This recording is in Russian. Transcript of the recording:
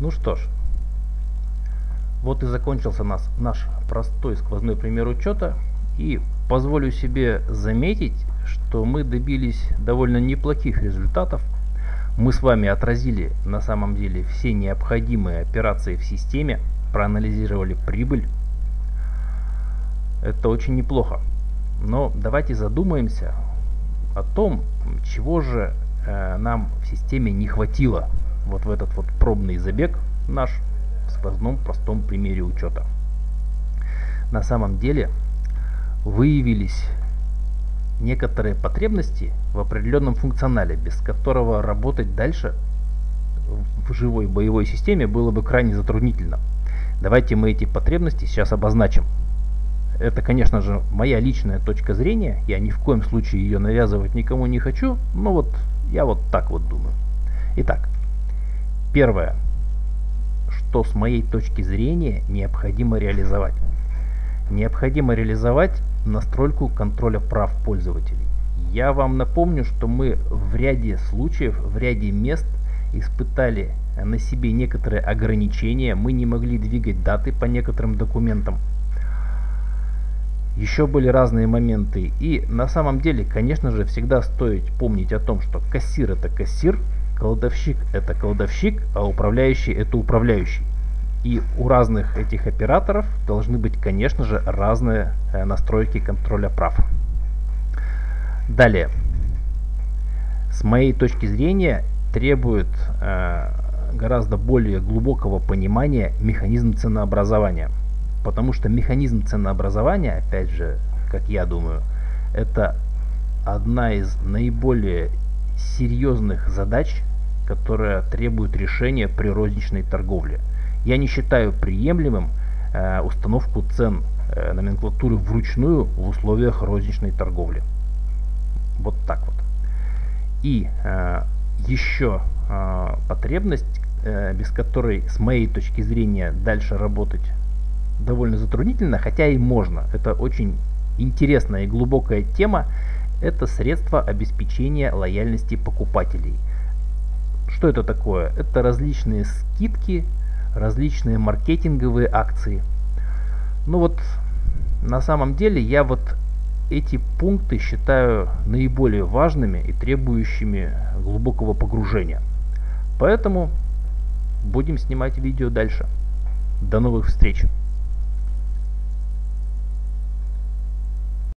Ну что ж, вот и закончился нас, наш простой сквозной пример учета. И позволю себе заметить, что мы добились довольно неплохих результатов. Мы с вами отразили на самом деле все необходимые операции в системе, проанализировали прибыль. Это очень неплохо. Но давайте задумаемся о том, чего же э, нам в системе не хватило вот в этот вот пробный забег наш в сквозном простом примере учета. На самом деле выявились некоторые потребности в определенном функционале, без которого работать дальше в живой боевой системе было бы крайне затруднительно. Давайте мы эти потребности сейчас обозначим. Это, конечно же, моя личная точка зрения. Я ни в коем случае ее навязывать никому не хочу. Но вот я вот так вот думаю. Итак, первое, что с моей точки зрения необходимо реализовать. Необходимо реализовать настройку контроля прав пользователей. Я вам напомню, что мы в ряде случаев, в ряде мест испытали на себе некоторые ограничения. Мы не могли двигать даты по некоторым документам еще были разные моменты. И на самом деле, конечно же, всегда стоит помнить о том, что кассир это кассир, кладовщик это кладовщик, а управляющий это управляющий. И у разных этих операторов должны быть, конечно же, разные э, настройки контроля прав. Далее. С моей точки зрения требует э, гораздо более глубокого понимания механизм ценообразования. Потому что механизм ценообразования, опять же, как я думаю, это одна из наиболее серьезных задач, которая требует решения при розничной торговле. Я не считаю приемлемым э, установку цен э, номенклатуры вручную в условиях розничной торговли. Вот так вот. И э, еще э, потребность, э, без которой с моей точки зрения дальше работать довольно затруднительно, хотя и можно. Это очень интересная и глубокая тема. Это средства обеспечения лояльности покупателей. Что это такое? Это различные скидки, различные маркетинговые акции. Ну вот, на самом деле я вот эти пункты считаю наиболее важными и требующими глубокого погружения. Поэтому будем снимать видео дальше. До новых встреч!